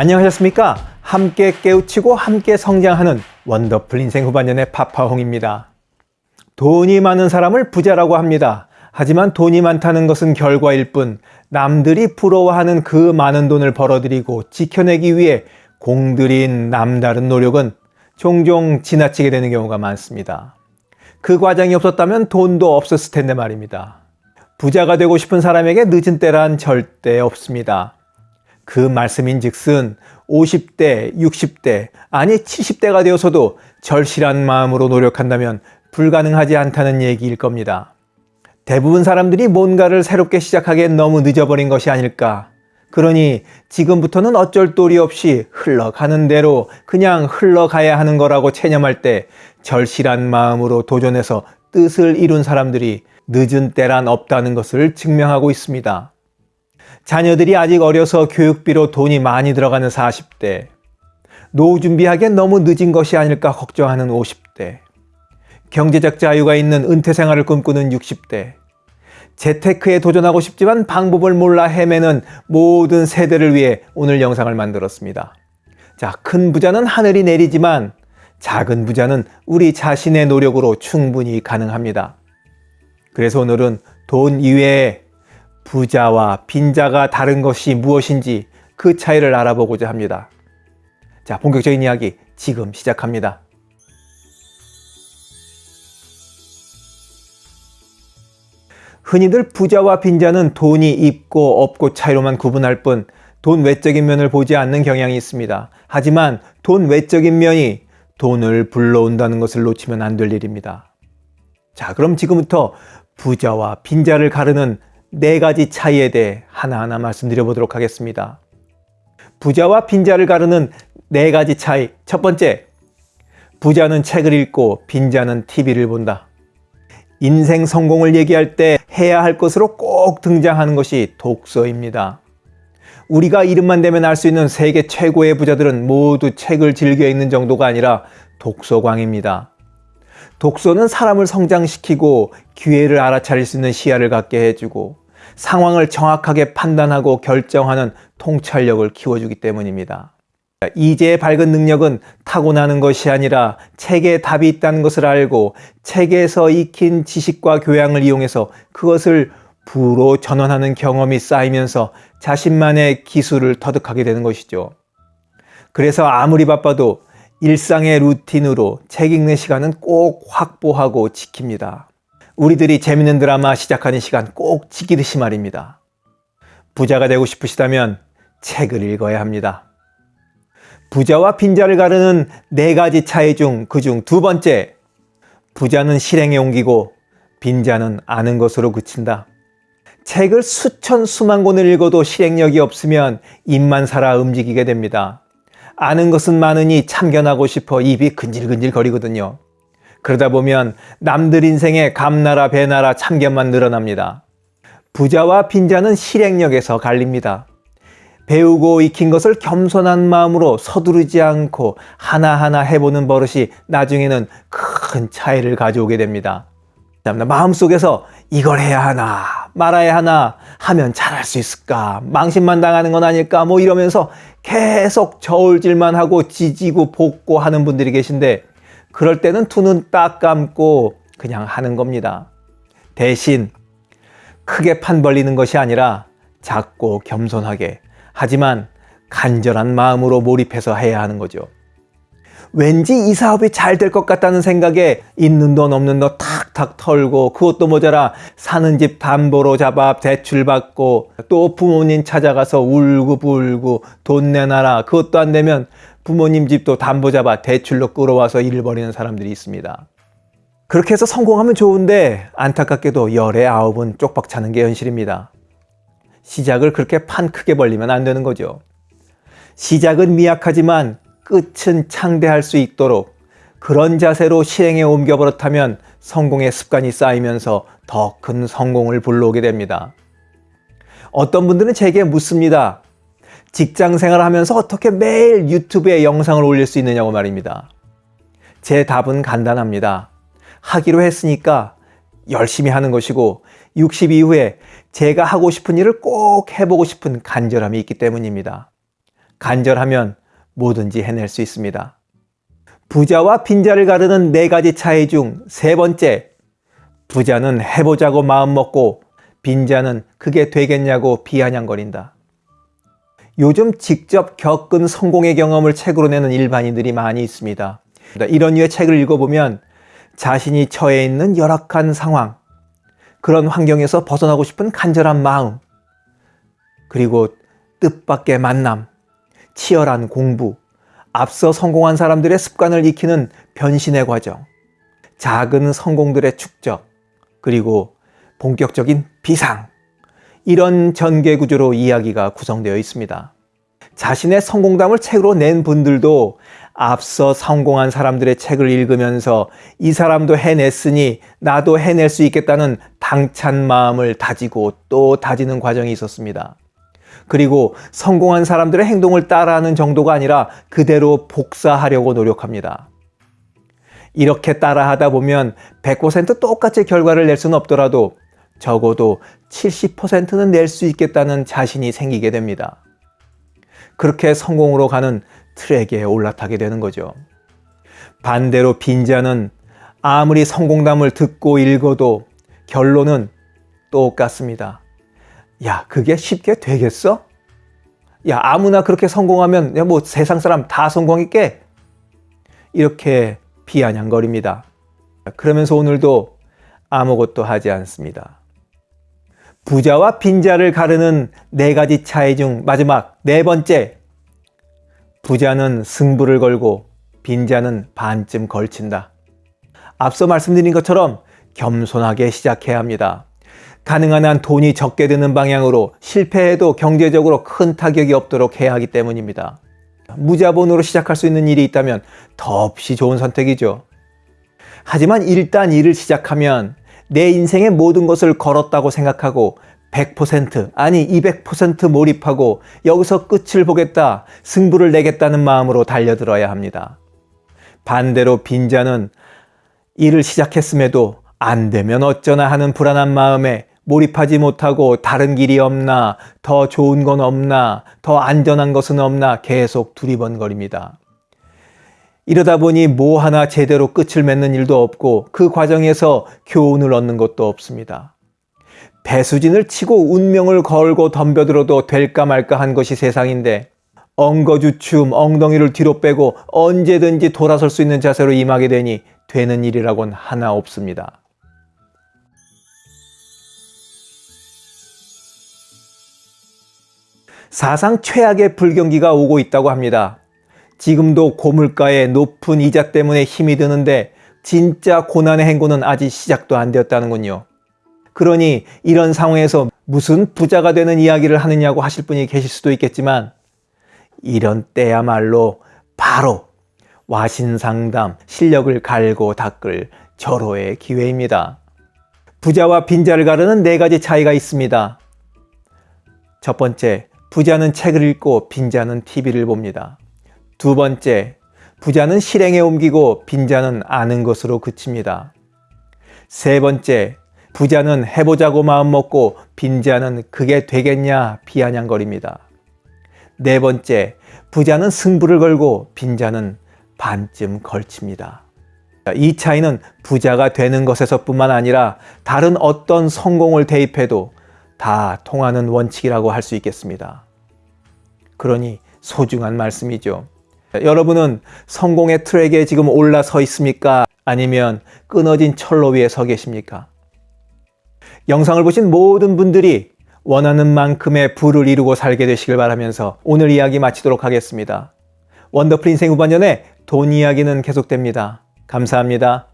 안녕하셨습니까? 함께 깨우치고 함께 성장하는 원더풀 인생 후반년의 파파홍입니다. 돈이 많은 사람을 부자라고 합니다. 하지만 돈이 많다는 것은 결과일 뿐 남들이 부러워하는 그 많은 돈을 벌어들이고 지켜내기 위해 공들인 남다른 노력은 종종 지나치게 되는 경우가 많습니다. 그 과정이 없었다면 돈도 없었을 텐데 말입니다. 부자가 되고 싶은 사람에게 늦은 때란 절대 없습니다. 그 말씀인 즉슨 50대, 60대, 아니 70대가 되어서도 절실한 마음으로 노력한다면 불가능하지 않다는 얘기일 겁니다. 대부분 사람들이 뭔가를 새롭게 시작하기엔 너무 늦어버린 것이 아닐까. 그러니 지금부터는 어쩔 도리 없이 흘러가는 대로 그냥 흘러가야 하는 거라고 체념할 때 절실한 마음으로 도전해서 뜻을 이룬 사람들이 늦은 때란 없다는 것을 증명하고 있습니다. 자녀들이 아직 어려서 교육비로 돈이 많이 들어가는 40대, 노후 준비하기엔 너무 늦은 것이 아닐까 걱정하는 50대, 경제적 자유가 있는 은퇴 생활을 꿈꾸는 60대, 재테크에 도전하고 싶지만 방법을 몰라 헤매는 모든 세대를 위해 오늘 영상을 만들었습니다. 자, 큰 부자는 하늘이 내리지만 작은 부자는 우리 자신의 노력으로 충분히 가능합니다. 그래서 오늘은 돈 이외에 부자와 빈자가 다른 것이 무엇인지 그 차이를 알아보고자 합니다. 자, 본격적인 이야기 지금 시작합니다. 흔히들 부자와 빈자는 돈이 있고 없고 차이로만 구분할 뿐 돈 외적인 면을 보지 않는 경향이 있습니다. 하지만 돈 외적인 면이 돈을 불러온다는 것을 놓치면 안 될 일입니다. 자, 그럼 지금부터 부자와 빈자를 가르는 네 가지 차이에 대해 하나하나 말씀드려 보도록 하겠습니다. 부자와 빈자를 가르는 네 가지 차이. 첫 번째, 부자는 책을 읽고 빈자는 TV를 본다. 인생 성공을 얘기할 때 해야 할 것으로 꼭 등장하는 것이 독서입니다. 우리가 이름만 대면 알 수 있는 세계 최고의 부자들은 모두 책을 즐겨 읽는 정도가 아니라 독서광입니다. 독서는 사람을 성장시키고 기회를 알아차릴 수 있는 시야를 갖게 해주고 상황을 정확하게 판단하고 결정하는 통찰력을 키워주기 때문입니다. 이제의 밝은 능력은 타고나는 것이 아니라 책에 답이 있다는 것을 알고 책에서 익힌 지식과 교양을 이용해서 그것을 부로 전환하는 경험이 쌓이면서 자신만의 기술을 터득하게 되는 것이죠. 그래서 아무리 바빠도 일상의 루틴으로 책 읽는 시간은 꼭 확보하고 지킵니다. 우리들이 재밌는 드라마 시작하는 시간 꼭 지키듯이 말입니다. 부자가 되고 싶으시다면 책을 읽어야 합니다. 부자와 빈자를 가르는 네 가지 차이 중 그 중 두 번째, 부자는 실행에 옮기고 빈자는 아는 것으로 그친다. 책을 수천 수만 권을 읽어도 실행력이 없으면 입만 살아 움직이게 됩니다. 아는 것은 많으니 참견하고 싶어 입이 근질근질 거리거든요. 그러다 보면 남들 인생에 감나라 배나라 참견만 늘어납니다. 부자와 빈자는 실행력에서 갈립니다. 배우고 익힌 것을 겸손한 마음으로 서두르지 않고 하나하나 해보는 버릇이 나중에는 큰 차이를 가져오게 됩니다. 마음속에서 이걸 해야 하나 말아야 하나 하면 잘할 수 있을까 망신만 당하는 건 아닐까 뭐 이러면서 계속 저울질만 하고 지지고 볶고 하는 분들이 계신데 그럴 때는 두 눈 딱 감고 그냥 하는 겁니다. 대신 크게 판 벌리는 것이 아니라 작고 겸손하게 하지만 간절한 마음으로 몰입해서 해야 하는 거죠. 왠지 이 사업이 잘 될 것 같다는 생각에 있는 돈 없는 돈 탁탁 털고 그것도 모자라 사는 집 담보로 잡아 대출 받고 또 부모님 찾아가서 울고불고 돈 내놔라 그것도 안 되면 부모님 집도 담보 잡아 대출로 끌어와서 일을 벌이는 사람들이 있습니다. 그렇게 해서 성공하면 좋은데 안타깝게도 열의 아홉은 쪽박 차는 게 현실입니다. 시작을 그렇게 판 크게 벌리면 안 되는 거죠. 시작은 미약하지만 끝은 창대할 수 있도록 그런 자세로 실행에 옮겨버릇하면 성공의 습관이 쌓이면서 더 큰 성공을 불러오게 됩니다. 어떤 분들은 제게 묻습니다. 직장 생활을 하면서 어떻게 매일 유튜브에 영상을 올릴 수 있느냐고 말입니다. 제 답은 간단합니다. 하기로 했으니까 열심히 하는 것이고 60 이후에 제가 하고 싶은 일을 꼭 해보고 싶은 간절함이 있기 때문입니다. 간절하면 뭐든지 해낼 수 있습니다. 부자와 빈자를 가르는 네 가지 차이 중 세 번째, 부자는 해보자고 마음먹고 빈자는 그게 되겠냐고 비아냥거린다. 요즘 직접 겪은 성공의 경험을 책으로 내는 일반인들이 많이 있습니다. 이런 류의 책을 읽어보면 자신이 처해 있는 열악한 상황, 그런 환경에서 벗어나고 싶은 간절한 마음, 그리고 뜻밖의 만남, 치열한 공부, 앞서 성공한 사람들의 습관을 익히는 변신의 과정, 작은 성공들의 축적, 그리고 본격적인 비상, 이런 전개 구조로 이야기가 구성되어 있습니다. 자신의 성공담을 책으로 낸 분들도 앞서 성공한 사람들의 책을 읽으면서 이 사람도 해냈으니 나도 해낼 수 있겠다는 당찬 마음을 다지고 또 다지는 과정이 있었습니다. 그리고 성공한 사람들의 행동을 따라하는 정도가 아니라 그대로 복사하려고 노력합니다. 이렇게 따라하다 보면 100% 똑같이 결과를 낼 수는 없더라도 적어도 70%는 낼 수 있겠다는 자신이 생기게 됩니다. 그렇게 성공으로 가는 트랙에 올라타게 되는 거죠. 반대로 빈자는 아무리 성공담을 듣고 읽어도 결론은 똑같습니다. 야, 그게 쉽게 되겠어? 야, 아무나 그렇게 성공하면 야, 뭐 세상 사람 다 성공했게? 이렇게 비아냥거립니다. 그러면서 오늘도 아무것도 하지 않습니다. 부자와 빈자를 가르는 네 가지 차이 중 마지막 네 번째. 부자는 승부를 걸고 빈자는 반쯤 걸친다. 앞서 말씀드린 것처럼 겸손하게 시작해야 합니다. 가능한 한 돈이 적게 드는 방향으로 실패해도 경제적으로 큰 타격이 없도록 해야 하기 때문입니다. 무자본으로 시작할 수 있는 일이 있다면 더없이 좋은 선택이죠. 하지만 일단 일을 시작하면 내 인생의 모든 것을 걸었다고 생각하고 100% 아니 200% 몰입하고 여기서 끝을 보겠다 승부를 내겠다는 마음으로 달려들어야 합니다. 반대로 빈자는 일을 시작했음에도 안 되면 어쩌나 하는 불안한 마음에 몰입하지 못하고 다른 길이 없나, 더 좋은 건 없나, 더 안전한 것은 없나 계속 두리번거립니다. 이러다 보니 뭐 하나 제대로 끝을 맺는 일도 없고 그 과정에서 교훈을 얻는 것도 없습니다. 배수진을 치고 운명을 걸고 덤벼들어도 될까 말까 한 것이 세상인데 엉거주춤 엉덩이를 뒤로 빼고 언제든지 돌아설 수 있는 자세로 임하게 되니 되는 일이라곤 하나 없습니다. 사상 최악의 불경기가 오고 있다고 합니다. 지금도 고물가의 높은 이자 때문에 힘이 드는데 진짜 고난의 행군은 아직 시작도 안 되었다는군요. 그러니 이런 상황에서 무슨 부자가 되는 이야기를 하느냐고 하실 분이 계실 수도 있겠지만 이런 때야말로 바로 와신상담, 실력을 갈고 닦을 절호의 기회입니다. 부자와 빈자를 가르는 네 가지 차이가 있습니다. 첫 번째, 부자는 책을 읽고 빈자는 TV를 봅니다. 두 번째, 부자는 실행에 옮기고 빈자는 아는 것으로 그칩니다. 세 번째, 부자는 해보자고 마음먹고 빈자는 그게 되겠냐 비아냥거립니다. 네 번째, 부자는 승부를 걸고 빈자는 반쯤 걸칩니다. 이 차이는 부자가 되는 것에서 뿐만 아니라 다른 어떤 성공을 대입해도 다 통하는 원칙이라고 할 수 있겠습니다. 그러니 소중한 말씀이죠. 여러분은 성공의 트랙에 지금 올라서 있습니까? 아니면 끊어진 철로 위에 서 계십니까? 영상을 보신 모든 분들이 원하는 만큼의 부를 이루고 살게 되시길 바라면서 오늘 이야기 마치도록 하겠습니다. 원더풀 인생 후반전에 돈 이야기는 계속됩니다. 감사합니다.